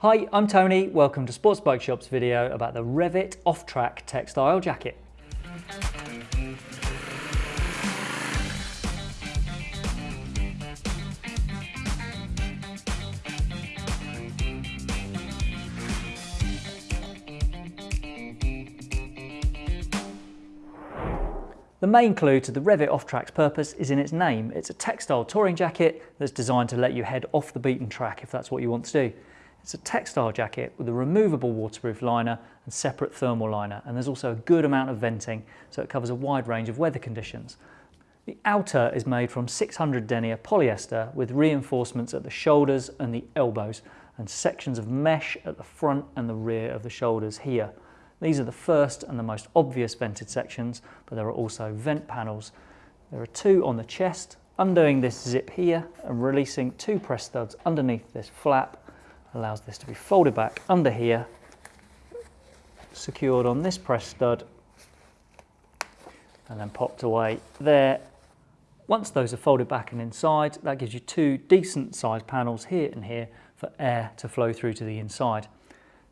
Hi, I'm Tony. Welcome to Sports Bike Shop's video about the Revit off-track textile jacket. The main clue to the Revit off-track's purpose is in its name. It's a textile touring jacket that's designed to let you head off the beaten track if that's what you want to do. It's a textile jacket with a removable waterproof liner and separate thermal liner and there's also a good amount of venting so it covers a wide range of weather conditions. The outer is made from 600 denier polyester with reinforcements at the shoulders and the elbows and sections of mesh at the front and the rear of the shoulders here. These are the first and the most obvious vented sections, but there are also vent panels. There are two on the chest, undoing this zip here and releasing two press studs underneath this flap allows this to be folded back under here, secured on this press stud, and then popped away there. Once those are folded back and inside, that gives you two decent sized panels here and here for air to flow through to the inside.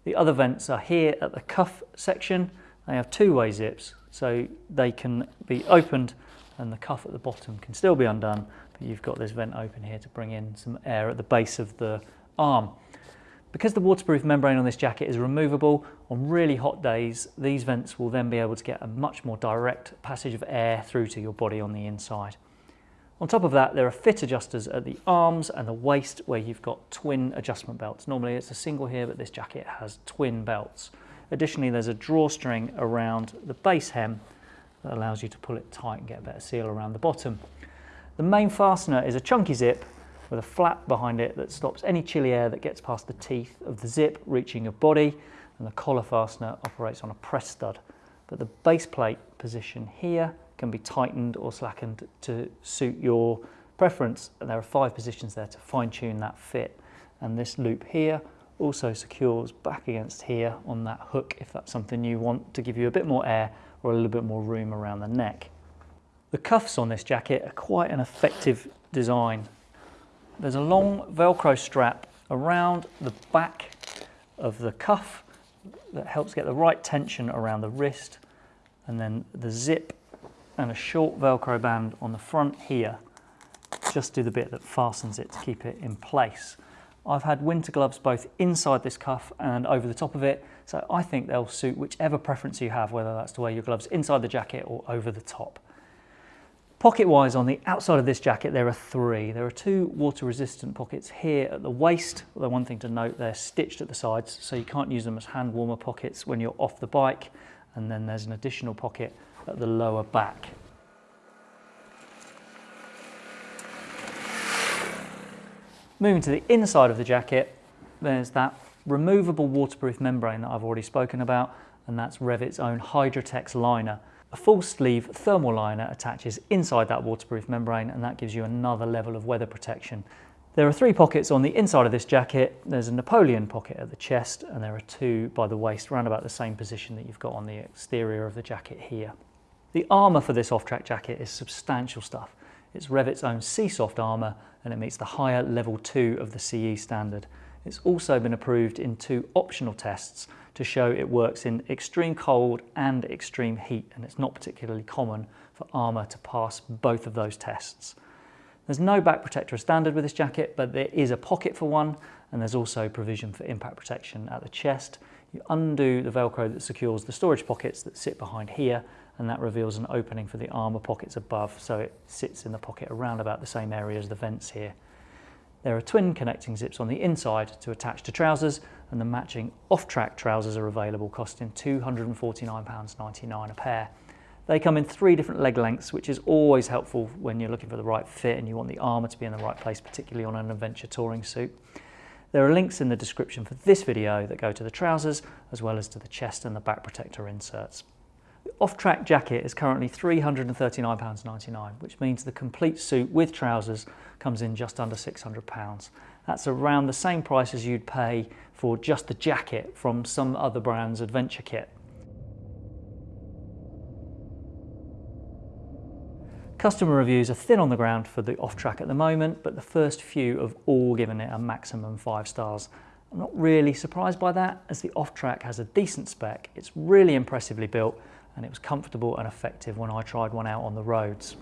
The other vents are here at the cuff section. They have two-way zips, so they can be opened and the cuff at the bottom can still be undone, but you've got this vent open here to bring in some air at the base of the arm. Because the waterproof membrane on this jacket is removable, on really hot days, these vents will then be able to get a much more direct passage of air through to your body on the inside. On top of that, there are fit adjusters at the arms and the waist where you've got twin adjustment belts. Normally it's a single here, but this jacket has twin belts. Additionally, there's a drawstring around the base hem that allows you to pull it tight and get a better seal around the bottom. The main fastener is a chunky zip with a flap behind it that stops any chilly air that gets past the teeth of the zip reaching your body and the collar fastener operates on a press stud. But the base plate position here can be tightened or slackened to suit your preference. And there are five positions there to fine tune that fit. And this loop here also secures back against here on that hook if that's something you want to give you a bit more air or a little bit more room around the neck. The cuffs on this jacket are quite an effective design. There's a long Velcro strap around the back of the cuff that helps get the right tension around the wrist and then the zip and a short Velcro band on the front here, just do the bit that fastens it to keep it in place. I've had winter gloves both inside this cuff and over the top of it, so I think they'll suit whichever preference you have, whether that's to wear your gloves inside the jacket or over the top. Pocket-wise, on the outside of this jacket, there are three. There are two water-resistant pockets here at the waist, although one thing to note, they're stitched at the sides, so you can't use them as hand warmer pockets when you're off the bike. And then there's an additional pocket at the lower back. Moving to the inside of the jacket, there's that removable waterproof membrane that I've already spoken about, and that's Revit's own Hydratex liner. A full sleeve thermal liner attaches inside that waterproof membrane and that gives you another level of weather protection. There are three pockets on the inside of this jacket. There's a Napoleon pocket at the chest and there are two by the waist, around about the same position that you've got on the exterior of the jacket here. The armour for this off-track jacket is substantial stuff. It's Revit's own Seesoft armour and it meets the higher level 2 of the CE standard. It's also been approved in two optional tests to show it works in extreme cold and extreme heat and it's not particularly common for armour to pass both of those tests. There's no back protector standard with this jacket but there is a pocket for one and there's also provision for impact protection at the chest. You undo the velcro that secures the storage pockets that sit behind here and that reveals an opening for the armour pockets above so it sits in the pocket around about the same area as the vents here. There are twin connecting zips on the inside to attach to trousers and the matching off-track trousers are available costing £249.99 a pair. They come in three different leg lengths which is always helpful when you're looking for the right fit and you want the armour to be in the right place particularly on an adventure touring suit. There are links in the description for this video that go to the trousers as well as to the chest and the back protector inserts. The off-track jacket is currently £339.99, which means the complete suit with trousers comes in just under £600. That's around the same price as you'd pay for just the jacket from some other brand's adventure kit. Customer reviews are thin on the ground for the off-track at the moment, but the first few have all given it a maximum five stars. I'm not really surprised by that as the off-track has a decent spec, it's really impressively built and it was comfortable and effective when I tried one out on the roads.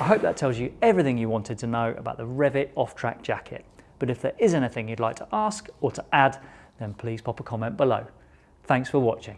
I hope that tells you everything you wanted to know about the Revit off-track jacket. But if there is anything you'd like to ask or to add, then please pop a comment below. Thanks for watching.